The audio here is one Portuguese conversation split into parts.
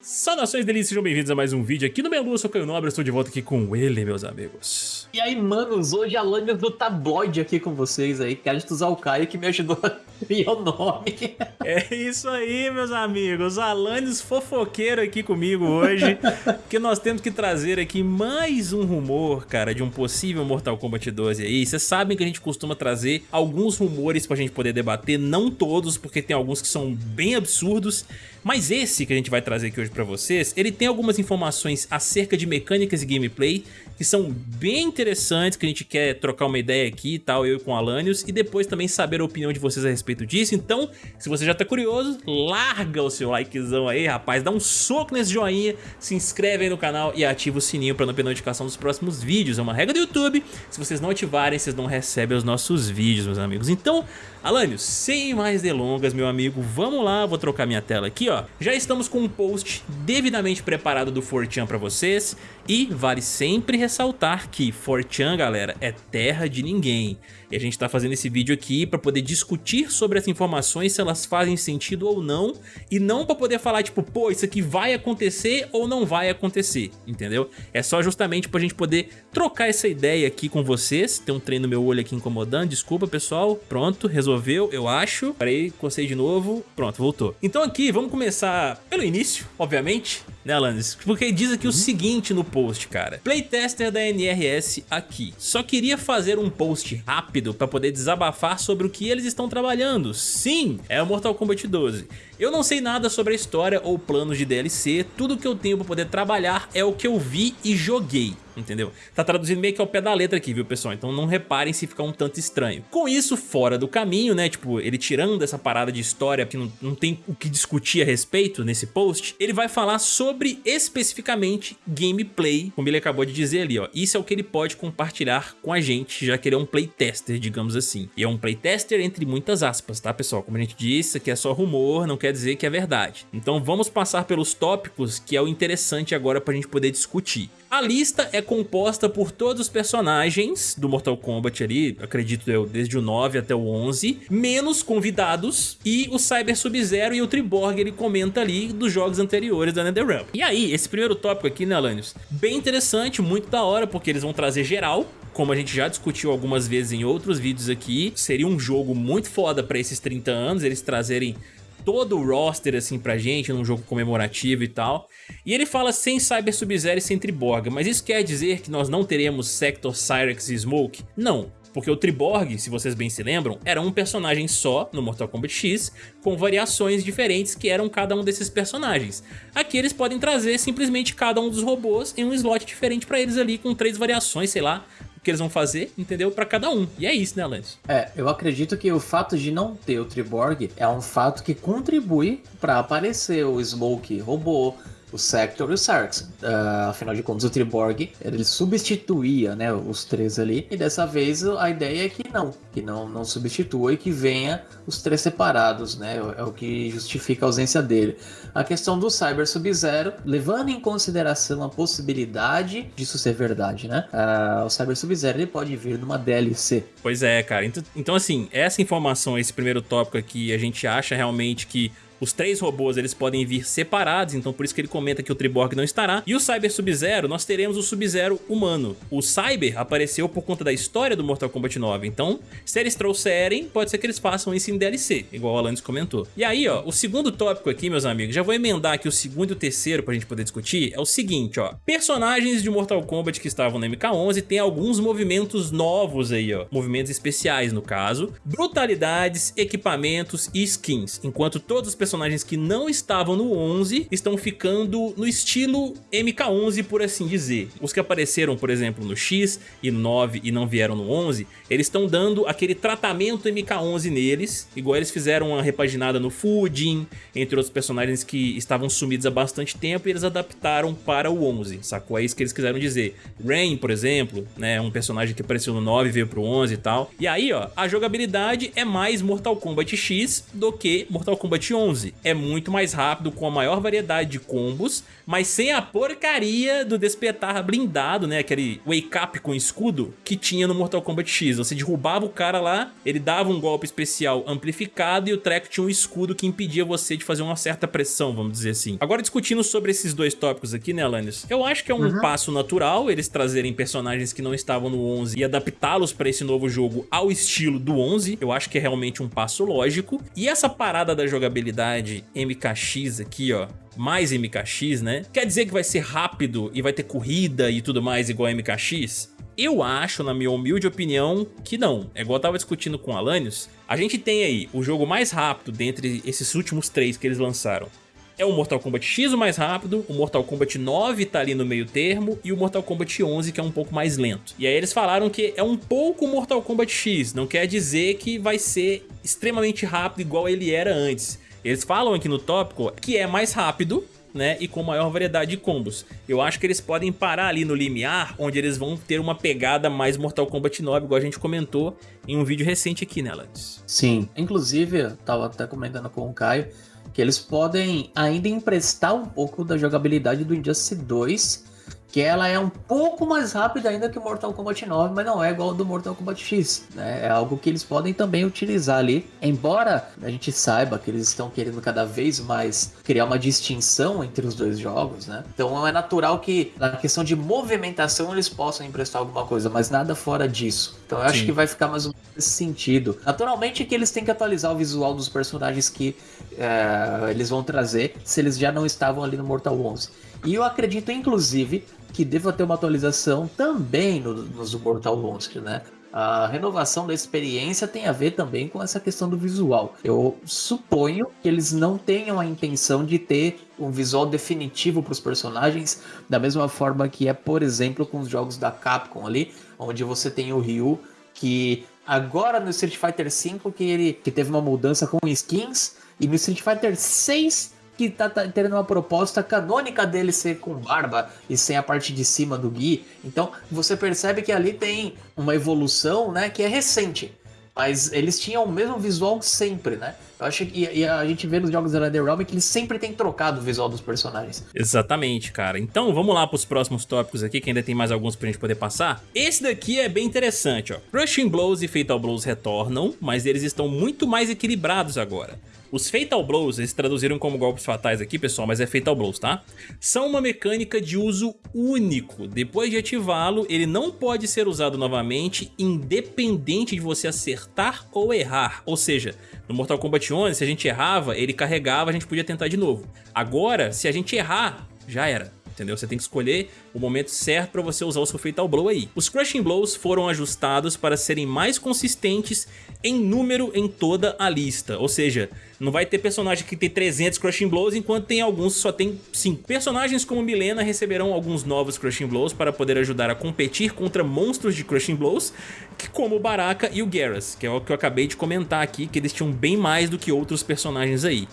Saudações delícias, sejam bem-vindos a mais um vídeo aqui no Melu, eu sou Caio Nobre, estou de volta aqui com ele, meus amigos. E aí, manos, hoje a Lânia do Tabloide aqui com vocês aí, crédito usar o Caio que me ajudou criar o nome. É isso aí, meus amigos, Alanis fofoqueiro aqui comigo hoje, que nós temos que trazer aqui mais um rumor, cara, de um possível Mortal Kombat 12 aí. Vocês sabem que a gente costuma trazer alguns rumores pra gente poder debater, não todos, porque tem alguns que são bem absurdos, mas esse que a gente vai trazer aqui hoje pra vocês, ele tem algumas informações acerca de mecânicas e gameplay que são bem interessantes, que a gente quer trocar uma ideia aqui e tal, eu com o Alanios, e depois também saber a opinião de vocês a respeito disso. Então, se você já tá curioso, larga o seu likezão aí, rapaz, dá um soco nesse joinha, se inscreve aí no canal e ativa o sininho pra não perder notificação dos próximos vídeos. É uma regra do YouTube, se vocês não ativarem, vocês não recebem os nossos vídeos, meus amigos. Então, Alanios, sem mais delongas, meu amigo, vamos lá, vou trocar minha tela aqui, ó. Já estamos com um post devidamente preparado do Fortean pra vocês e vale sempre ressaltar que Fortean, galera, é terra de ninguém. E a gente tá fazendo esse vídeo aqui pra poder discutir sobre as informações, se elas fazem sentido ou não, e não pra poder falar tipo, pô, isso aqui vai acontecer ou não vai acontecer, entendeu? É só justamente pra gente poder trocar essa ideia aqui com vocês. Tem um trem no meu olho aqui incomodando, desculpa pessoal, pronto, resolveu, eu acho. Parei, cocei de novo, pronto, voltou. Então aqui, vamos começar pelo início, obviamente, né, Alanis? Porque diz aqui uhum. o seguinte no post, cara. Playtester da NRS aqui. Só queria fazer um post rápido para poder desabafar sobre o que eles estão trabalhando. Sim, é o Mortal Kombat 12. Eu não sei nada sobre a história ou planos de DLC, tudo que eu tenho para poder trabalhar é o que eu vi e joguei entendeu? Tá traduzindo meio que ao pé da letra aqui, viu, pessoal? Então não reparem se ficar um tanto estranho. Com isso fora do caminho, né, tipo, ele tirando essa parada de história que não, não tem o que discutir a respeito nesse post, ele vai falar sobre especificamente gameplay, como ele acabou de dizer ali, ó. Isso é o que ele pode compartilhar com a gente, já que ele é um playtester, digamos assim. E é um playtester entre muitas aspas, tá, pessoal? Como a gente disse, aqui é só rumor, não quer dizer que é verdade. Então vamos passar pelos tópicos, que é o interessante agora pra gente poder discutir. A lista é composta por todos os personagens do Mortal Kombat ali, acredito eu, desde o 9 até o 11, menos convidados e o Cyber Sub-Zero e o Triborg ele comenta ali dos jogos anteriores da NetherRealm. E aí, esse primeiro tópico aqui, né, Alanios? Bem interessante, muito da hora, porque eles vão trazer geral, como a gente já discutiu algumas vezes em outros vídeos aqui, seria um jogo muito foda pra esses 30 anos, eles trazerem todo o roster assim pra gente num jogo comemorativo e tal. E ele fala sem Cyber Sub-Zero e sem Triborg, mas isso quer dizer que nós não teremos Sector, Cyrex e Smoke? Não, porque o Triborg, se vocês bem se lembram, era um personagem só no Mortal Kombat X, com variações diferentes que eram cada um desses personagens. Aqui eles podem trazer simplesmente cada um dos robôs em um slot diferente pra eles ali, com três variações, sei lá, que eles vão fazer, entendeu? Para cada um. E é isso, né, Lance? É, eu acredito que o fato de não ter o Triborg é um fato que contribui para aparecer o Smoke robô, o Sector e o Sarx. Uh, afinal de contas, o Triborg ele substituía né, os três ali. E dessa vez a ideia é que não, que não, não substitua e que venha os três separados, né? É o que justifica a ausência dele. A questão do Cyber Sub-Zero, levando em consideração a possibilidade disso ser verdade, né? Uh, o Cyber Sub-Zero ele pode vir numa DLC. Pois é, cara. Então, então, assim, essa informação, esse primeiro tópico aqui, a gente acha realmente que os três robôs eles podem vir separados, então por isso que ele comenta que o Triborg não estará. E o Cyber Sub-Zero, nós teremos o Sub-Zero humano. O Cyber apareceu por conta da história do Mortal Kombat 9, então se eles trouxerem, pode ser que eles façam isso em DLC, igual o Alanis comentou. E aí, ó, o segundo tópico aqui, meus amigos, já vou emendar aqui o segundo e o terceiro pra gente poder discutir, é o seguinte, ó. Personagens de Mortal Kombat que estavam no MK11 tem alguns movimentos novos aí, ó. Movimentos especiais, no caso. Brutalidades, equipamentos e skins, enquanto todos os que não estavam no 11 estão ficando no estilo MK11, por assim dizer. Os que apareceram, por exemplo, no X e no 9 e não vieram no 11, eles estão dando aquele tratamento MK11 neles, igual eles fizeram uma repaginada no Fujin, entre outros personagens que estavam sumidos há bastante tempo e eles adaptaram para o 11, sacou? É isso que eles quiseram dizer. Rain, por exemplo, né, um personagem que apareceu no 9 veio pro 11 e tal. E aí, ó, a jogabilidade é mais Mortal Kombat X do que Mortal Kombat 11. 11 é muito mais rápido, com a maior variedade de combos, mas sem a porcaria do despertar blindado, né? Aquele wake up com escudo que tinha no Mortal Kombat X. Você derrubava o cara lá, ele dava um golpe especial amplificado e o treco tinha um escudo que impedia você de fazer uma certa pressão, vamos dizer assim. Agora discutindo sobre esses dois tópicos aqui, né, Alanis? Eu acho que é um uhum. passo natural eles trazerem personagens que não estavam no 11 e adaptá-los para esse novo jogo ao estilo do 11. Eu acho que é realmente um passo lógico. E essa parada da jogabilidade MKX aqui, ó, mais MKX, né? Quer dizer que vai ser rápido e vai ter corrida e tudo mais igual a MKX? Eu acho, na minha humilde opinião, que não. É igual eu tava discutindo com o Alanios. A gente tem aí o jogo mais rápido dentre esses últimos três que eles lançaram. É o Mortal Kombat X o mais rápido, o Mortal Kombat 9 tá ali no meio termo e o Mortal Kombat 11 que é um pouco mais lento. E aí eles falaram que é um pouco Mortal Kombat X, não quer dizer que vai ser extremamente rápido igual ele era antes. Eles falam aqui no tópico que é mais rápido, né, e com maior variedade de combos. Eu acho que eles podem parar ali no limiar, onde eles vão ter uma pegada mais Mortal Kombat 9, igual a gente comentou em um vídeo recente aqui, né, Lance? Sim, inclusive, eu tava até comentando com o Caio, que eles podem ainda emprestar um pouco da jogabilidade do Injustice 2 que ela é um pouco mais rápida ainda que o Mortal Kombat 9, mas não é igual ao do Mortal Kombat X, né? É algo que eles podem também utilizar ali, embora a gente saiba que eles estão querendo cada vez mais criar uma distinção entre os dois jogos, né? Então é natural que na questão de movimentação eles possam emprestar alguma coisa, mas nada fora disso. Então eu acho Sim. que vai ficar mais ou menos nesse sentido. Naturalmente que eles têm que atualizar o visual dos personagens que é, eles vão trazer, se eles já não estavam ali no Mortal 11. E eu acredito, inclusive, que deva ter uma atualização também no, nos Mortal Monster, né? A renovação da experiência tem a ver também com essa questão do visual. Eu suponho que eles não tenham a intenção de ter um visual definitivo para os personagens, da mesma forma que é, por exemplo, com os jogos da Capcom ali, onde você tem o Ryu que agora no Street Fighter V que ele que teve uma mudança com skins e no Street Fighter 6 que tá, tá tendo uma proposta canônica dele ser com barba e sem a parte de cima do Gui. Então você percebe que ali tem uma evolução, né, que é recente. Mas eles tinham o mesmo visual sempre, né? Eu acho que e a gente vê nos jogos da NetherRealm que eles sempre têm trocado o visual dos personagens. Exatamente, cara. Então vamos lá pros próximos tópicos aqui, que ainda tem mais alguns pra gente poder passar. Esse daqui é bem interessante, ó. Crushing Blows e Fatal Blows retornam, mas eles estão muito mais equilibrados agora. Os Fatal Blows, eles traduziram como golpes fatais aqui, pessoal, mas é Fatal Blows, tá? São uma mecânica de uso único. Depois de ativá-lo, ele não pode ser usado novamente, independente de você acertar ou errar. Ou seja, no Mortal Kombat 11, se a gente errava, ele carregava, a gente podia tentar de novo. Agora, se a gente errar, já era entendeu? Você tem que escolher o momento certo para você usar o seu Fatal Blow aí. Os Crushing Blows foram ajustados para serem mais consistentes em número em toda a lista, ou seja, não vai ter personagem que tem 300 Crushing Blows, enquanto tem alguns que só tem 5. Personagens como Milena receberão alguns novos Crushing Blows para poder ajudar a competir contra monstros de Crushing Blows, que como o Baraka e o Garrus, que é o que eu acabei de comentar aqui, que eles tinham bem mais do que outros personagens aí.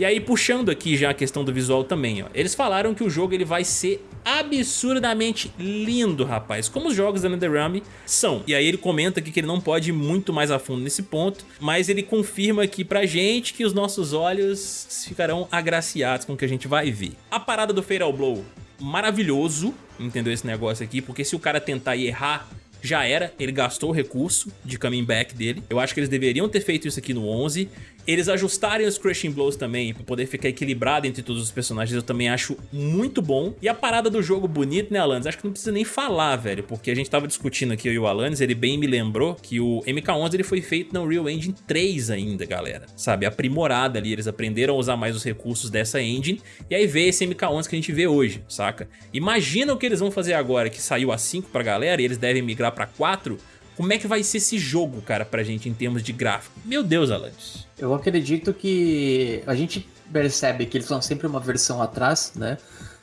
E aí puxando aqui já a questão do visual também, ó. Eles falaram que o jogo ele vai ser absurdamente lindo, rapaz. Como os jogos da NetherRealm são. E aí ele comenta aqui que ele não pode ir muito mais a fundo nesse ponto, mas ele confirma aqui pra gente que os nossos olhos ficarão agraciados com o que a gente vai ver. A parada do Fatal Blow, maravilhoso, entendeu esse negócio aqui? Porque se o cara tentar errar já era, ele gastou o recurso de coming back dele. Eu acho que eles deveriam ter feito isso aqui no 11. Eles ajustarem os Crushing Blows também, pra poder ficar equilibrado entre todos os personagens, eu também acho muito bom. E a parada do jogo bonito, né, Alanis? Acho que não precisa nem falar, velho, porque a gente tava discutindo aqui, eu e o Alanis, ele bem me lembrou que o MK11 ele foi feito no Unreal Engine 3 ainda, galera. Sabe, aprimorada ali, eles aprenderam a usar mais os recursos dessa engine, e aí veio esse MK11 que a gente vê hoje, saca? Imagina o que eles vão fazer agora, que saiu a 5 pra galera, e eles devem migrar pra 4, como é que vai ser esse jogo, cara, pra gente em termos de gráfico? Meu Deus, Alanis. Eu acredito que a gente percebe que eles são sempre uma versão atrás, né?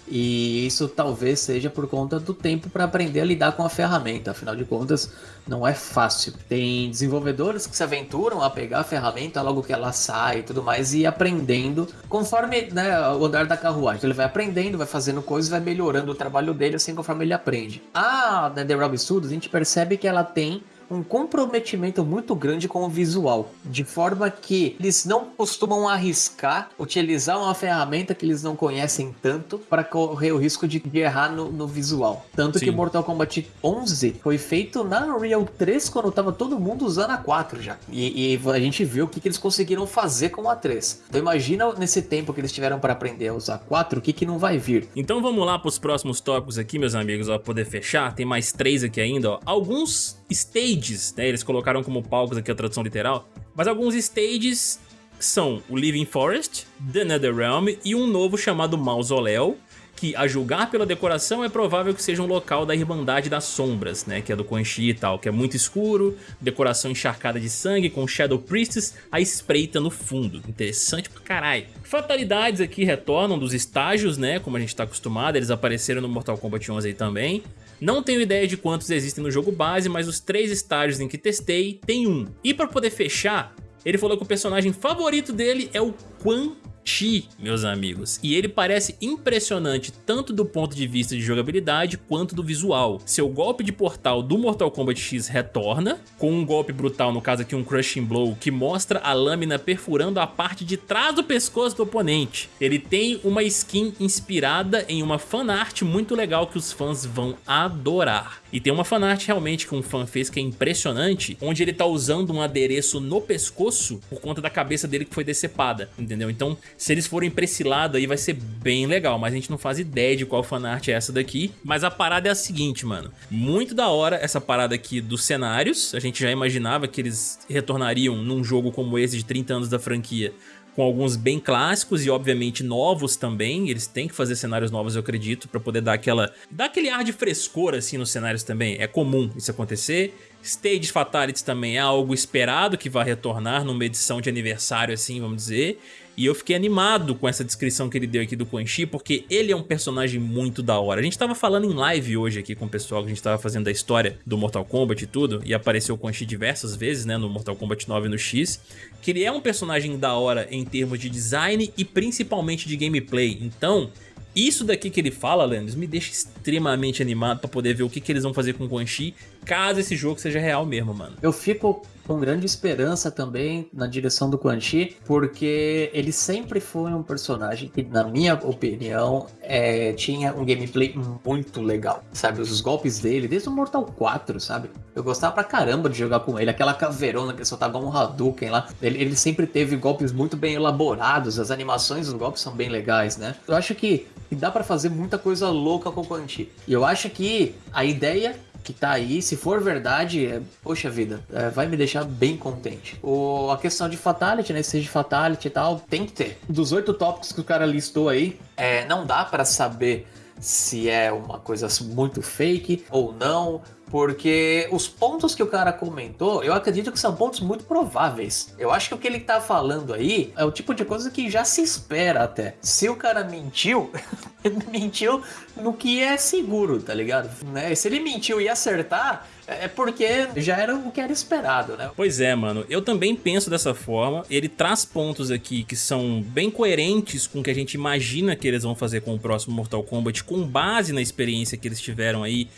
E isso talvez seja por conta do tempo para aprender a lidar com a ferramenta. Afinal de contas, não é fácil. Tem desenvolvedores que se aventuram a pegar a ferramenta logo que ela sai e tudo mais e ir aprendendo conforme né, o andar da carruagem. Ele vai aprendendo, vai fazendo coisas, vai melhorando o trabalho dele assim conforme ele aprende. A NetherRealm Studios, a gente percebe que ela tem um comprometimento muito grande com o visual, de forma que eles não costumam arriscar utilizar uma ferramenta que eles não conhecem tanto para correr o risco de, de errar no, no, visual. Tanto Sim. que Mortal Kombat 11 foi feito na Unreal 3 quando tava todo mundo usando a 4 já. E, e a gente viu o que, que eles conseguiram fazer com a 3. Então imagina nesse tempo que eles tiveram para aprender a usar 4, o que, que não vai vir. Então vamos lá para os próximos tópicos aqui, meus amigos, para poder fechar. Tem mais três aqui ainda, ó. Alguns stages, né? Eles colocaram como palcos aqui a tradução literal. Mas alguns stages são o Living Forest, The Netherrealm e um novo chamado Mausoléu, que, a julgar pela decoração, é provável que seja um local da Irmandade das Sombras, né, que é do Quan Chi e tal, que é muito escuro, decoração encharcada de sangue, com Shadow Priestess a espreita no fundo. Interessante pra caralho. Fatalidades aqui retornam dos estágios, né, como a gente tá acostumado, eles apareceram no Mortal Kombat 11 aí também. Não tenho ideia de quantos existem no jogo base, mas os três estágios em que testei, tem um. E para poder fechar, ele falou que o personagem favorito dele é o Quan Chi, meus amigos. E ele parece impressionante tanto do ponto de vista de jogabilidade quanto do visual. Seu golpe de portal do Mortal Kombat X retorna, com um golpe brutal, no caso aqui um Crushing Blow, que mostra a lâmina perfurando a parte de trás do pescoço do oponente. Ele tem uma skin inspirada em uma fanart muito legal que os fãs vão adorar. E tem uma fanart realmente que um fã fez que é impressionante, onde ele tá usando um adereço no pescoço por conta da cabeça dele que foi decepada, entendeu? Então se eles forem pra esse lado aí vai ser bem legal, mas a gente não faz ideia de qual fanart é essa daqui. Mas a parada é a seguinte, mano. Muito da hora essa parada aqui dos cenários. A gente já imaginava que eles retornariam num jogo como esse de 30 anos da franquia com alguns bem clássicos e obviamente novos também, eles têm que fazer cenários novos eu acredito, para poder dar aquela dar aquele ar de frescor assim nos cenários também, é comum isso acontecer. Stages Fatalities também é algo esperado que vai retornar numa edição de aniversário assim, vamos dizer. E eu fiquei animado com essa descrição que ele deu aqui do Quan Chi, porque ele é um personagem muito da hora. A gente tava falando em live hoje aqui com o pessoal que a gente tava fazendo a história do Mortal Kombat e tudo, e apareceu o Quan Chi diversas vezes, né, no Mortal Kombat 9 e no X, que ele é um personagem da hora em termos de design e principalmente de gameplay. Então, isso daqui que ele fala, Leandro, me deixa extremamente animado pra poder ver o que, que eles vão fazer com o Quan Chi, caso esse jogo seja real mesmo, mano. Eu fico com grande esperança também na direção do Quan Chi, porque ele sempre foi um personagem que, na minha opinião, é, tinha um gameplay muito legal, sabe? Os golpes dele, desde o Mortal 4, sabe? Eu gostava pra caramba de jogar com ele, aquela caveirona que soltava um Hadouken lá, ele, ele sempre teve golpes muito bem elaborados, as animações dos golpes são bem legais, né? Eu acho que dá para fazer muita coisa louca com o Quan Chi. E eu acho que a ideia que tá aí, se for verdade, é, poxa vida, é, vai me deixar bem contente. O, a questão de Fatality, né? Seja Fatality e tal, tem que ter. Dos oito tópicos que o cara listou aí, é, não dá para saber se é uma coisa muito fake ou não, porque os pontos que o cara comentou, eu acredito que são pontos muito prováveis. Eu acho que o que ele tá falando aí é o tipo de coisa que já se espera até. Se o cara mentiu, ele mentiu no que é seguro, tá ligado? Né? Se ele mentiu e acertar, é porque já era o que era esperado, né? Pois é, mano. Eu também penso dessa forma. Ele traz pontos aqui que são bem coerentes com o que a gente imagina que eles vão fazer com o próximo Mortal Kombat, com base na experiência que eles tiveram aí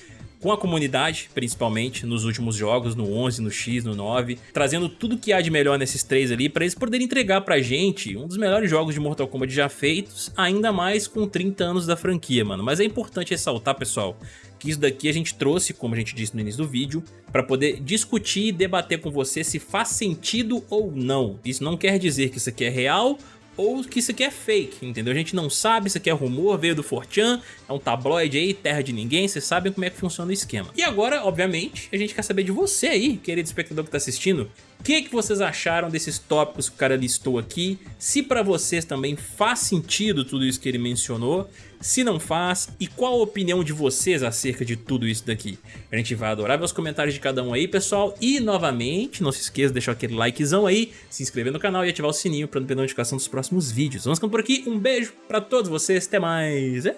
com a comunidade, principalmente, nos últimos jogos, no 11, no X, no 9, trazendo tudo que há de melhor nesses três ali, para eles poderem entregar pra gente um dos melhores jogos de Mortal Kombat já feitos, ainda mais com 30 anos da franquia, mano. Mas é importante ressaltar, pessoal, que isso daqui a gente trouxe, como a gente disse no início do vídeo, para poder discutir e debater com você se faz sentido ou não. Isso não quer dizer que isso aqui é real ou que isso aqui é fake, entendeu? A gente não sabe, isso aqui é rumor, veio do Fortran, é um tabloide aí, terra de ninguém, vocês sabem como é que funciona o esquema. E agora, obviamente, a gente quer saber de você aí, querido espectador que tá assistindo, o que, que vocês acharam desses tópicos que o cara listou aqui? Se para vocês também faz sentido tudo isso que ele mencionou, se não faz, e qual a opinião de vocês acerca de tudo isso daqui? A gente vai adorar ver os comentários de cada um aí, pessoal. E, novamente, não se esqueça de deixar aquele likezão aí, se inscrever no canal e ativar o sininho para não perder notificação dos próximos vídeos. Vamos ficando por aqui, um beijo para todos vocês, até mais! É